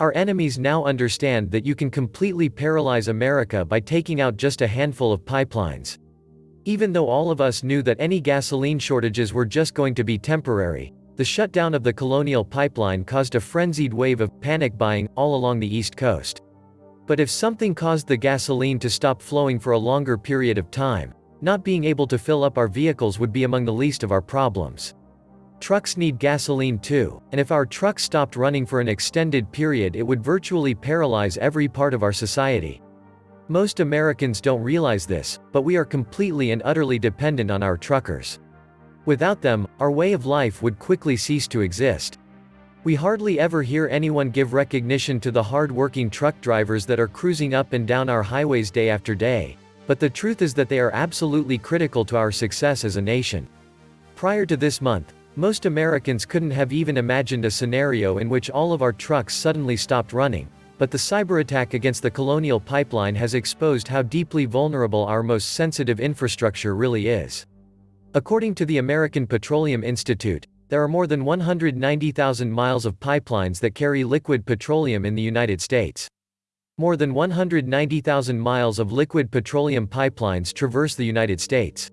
Our enemies now understand that you can completely paralyze America by taking out just a handful of pipelines. Even though all of us knew that any gasoline shortages were just going to be temporary, the shutdown of the Colonial Pipeline caused a frenzied wave of panic buying all along the East Coast. But if something caused the gasoline to stop flowing for a longer period of time, not being able to fill up our vehicles would be among the least of our problems. Trucks need gasoline too, and if our trucks stopped running for an extended period it would virtually paralyze every part of our society. Most Americans don't realize this, but we are completely and utterly dependent on our truckers. Without them, our way of life would quickly cease to exist. We hardly ever hear anyone give recognition to the hard-working truck drivers that are cruising up and down our highways day after day, but the truth is that they are absolutely critical to our success as a nation. Prior to this month, most Americans couldn't have even imagined a scenario in which all of our trucks suddenly stopped running, but the cyber attack against the Colonial Pipeline has exposed how deeply vulnerable our most sensitive infrastructure really is. According to the American Petroleum Institute, there are more than 190,000 miles of pipelines that carry liquid petroleum in the United States. More than 190,000 miles of liquid petroleum pipelines traverse the United States.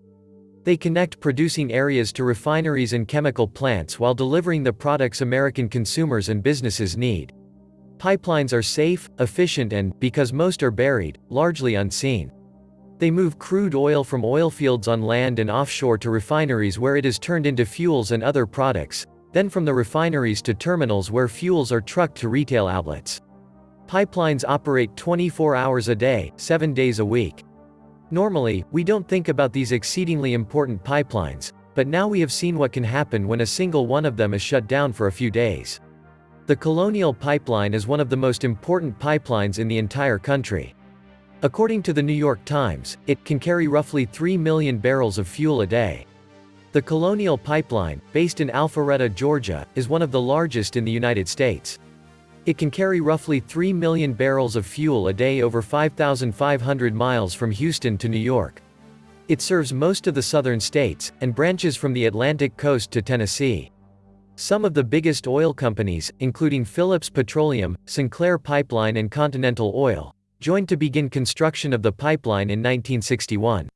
They connect producing areas to refineries and chemical plants while delivering the products American consumers and businesses need. Pipelines are safe, efficient and, because most are buried, largely unseen. They move crude oil from oil fields on land and offshore to refineries where it is turned into fuels and other products, then from the refineries to terminals where fuels are trucked to retail outlets. Pipelines operate 24 hours a day, 7 days a week. Normally, we don't think about these exceedingly important pipelines, but now we have seen what can happen when a single one of them is shut down for a few days. The Colonial Pipeline is one of the most important pipelines in the entire country. According to the New York Times, it can carry roughly 3 million barrels of fuel a day. The Colonial Pipeline, based in Alpharetta, Georgia, is one of the largest in the United States. It can carry roughly 3 million barrels of fuel a day over 5,500 miles from Houston to New York. It serves most of the southern states, and branches from the Atlantic coast to Tennessee. Some of the biggest oil companies, including Phillips Petroleum, Sinclair Pipeline and Continental Oil, joined to begin construction of the pipeline in 1961.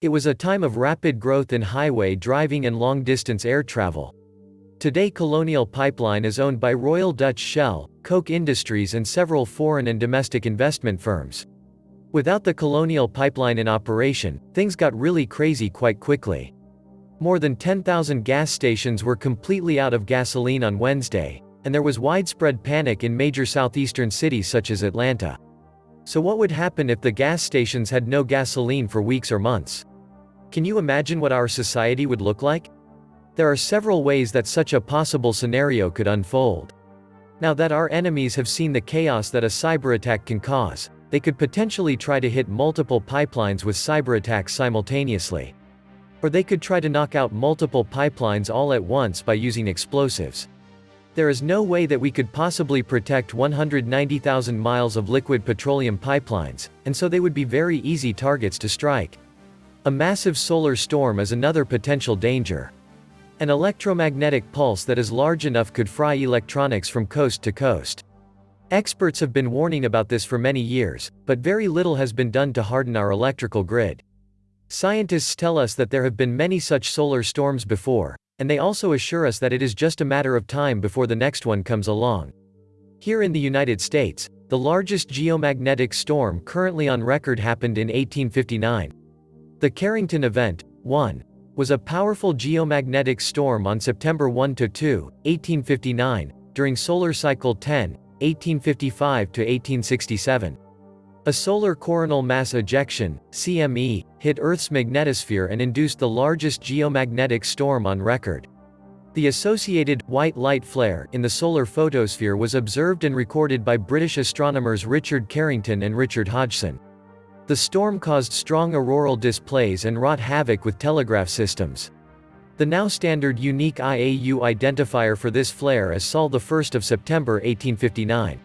It was a time of rapid growth in highway driving and long-distance air travel. Today Colonial Pipeline is owned by Royal Dutch Shell, Koch Industries and several foreign and domestic investment firms. Without the Colonial Pipeline in operation, things got really crazy quite quickly. More than 10,000 gas stations were completely out of gasoline on Wednesday, and there was widespread panic in major southeastern cities such as Atlanta. So what would happen if the gas stations had no gasoline for weeks or months? Can you imagine what our society would look like? There are several ways that such a possible scenario could unfold. Now that our enemies have seen the chaos that a cyber attack can cause, they could potentially try to hit multiple pipelines with cyber attacks simultaneously. Or they could try to knock out multiple pipelines all at once by using explosives. There is no way that we could possibly protect 190,000 miles of liquid petroleum pipelines, and so they would be very easy targets to strike. A massive solar storm is another potential danger. An electromagnetic pulse that is large enough could fry electronics from coast to coast. Experts have been warning about this for many years, but very little has been done to harden our electrical grid. Scientists tell us that there have been many such solar storms before, and they also assure us that it is just a matter of time before the next one comes along. Here in the United States, the largest geomagnetic storm currently on record happened in 1859. The Carrington event, 1, was a powerful geomagnetic storm on September 1–2, 1859, during solar cycle 10, 1855–1867. A solar coronal mass ejection, CME, hit Earth's magnetosphere and induced the largest geomagnetic storm on record. The associated white light flare in the solar photosphere was observed and recorded by British astronomers Richard Carrington and Richard Hodgson. The storm caused strong auroral displays and wrought havoc with telegraph systems. The now standard unique IAU identifier for this flare is Sol 1 of September 1859.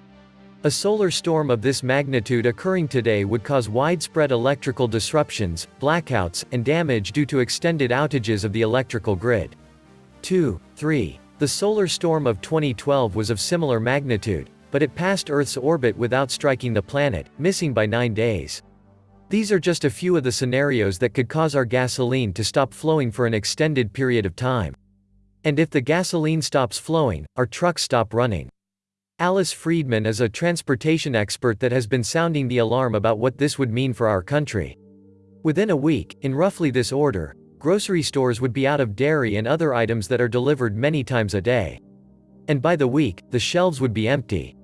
A solar storm of this magnitude occurring today would cause widespread electrical disruptions, blackouts, and damage due to extended outages of the electrical grid. 2. 3. The solar storm of 2012 was of similar magnitude, but it passed Earth's orbit without striking the planet, missing by nine days. These are just a few of the scenarios that could cause our gasoline to stop flowing for an extended period of time. And if the gasoline stops flowing, our trucks stop running. Alice Friedman is a transportation expert that has been sounding the alarm about what this would mean for our country. Within a week, in roughly this order, grocery stores would be out of dairy and other items that are delivered many times a day. And by the week, the shelves would be empty.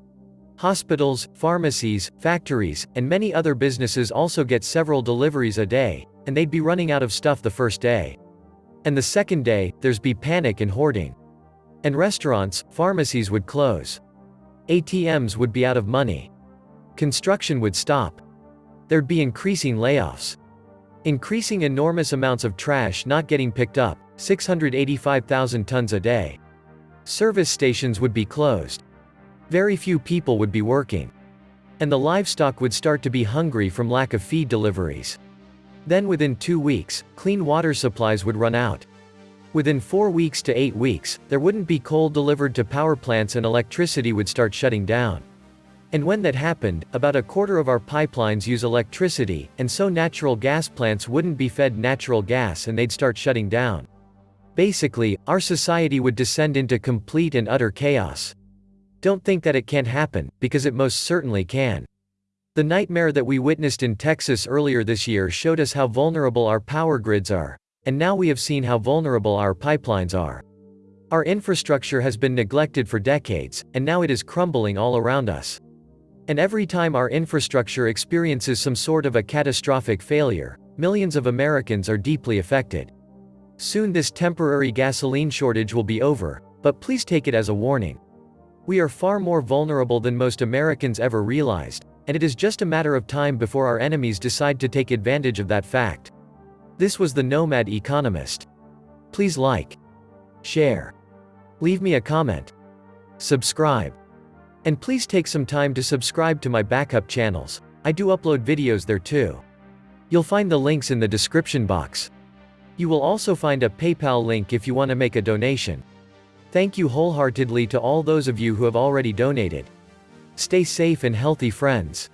Hospitals, pharmacies, factories, and many other businesses also get several deliveries a day, and they'd be running out of stuff the first day. And the second day, there's be panic and hoarding. And restaurants, pharmacies would close. ATMs would be out of money. Construction would stop. There'd be increasing layoffs. Increasing enormous amounts of trash not getting picked up, 685,000 tons a day. Service stations would be closed. Very few people would be working. And the livestock would start to be hungry from lack of feed deliveries. Then within two weeks, clean water supplies would run out. Within four weeks to eight weeks, there wouldn't be coal delivered to power plants and electricity would start shutting down. And when that happened, about a quarter of our pipelines use electricity, and so natural gas plants wouldn't be fed natural gas and they'd start shutting down. Basically, our society would descend into complete and utter chaos. Don't think that it can't happen, because it most certainly can. The nightmare that we witnessed in Texas earlier this year showed us how vulnerable our power grids are. And now we have seen how vulnerable our pipelines are. Our infrastructure has been neglected for decades, and now it is crumbling all around us. And every time our infrastructure experiences some sort of a catastrophic failure, millions of Americans are deeply affected. Soon this temporary gasoline shortage will be over, but please take it as a warning. We are far more vulnerable than most Americans ever realized, and it is just a matter of time before our enemies decide to take advantage of that fact. This was the Nomad Economist. Please like, share, leave me a comment, subscribe. And please take some time to subscribe to my backup channels, I do upload videos there too. You'll find the links in the description box. You will also find a PayPal link if you want to make a donation. Thank you wholeheartedly to all those of you who have already donated. Stay safe and healthy friends.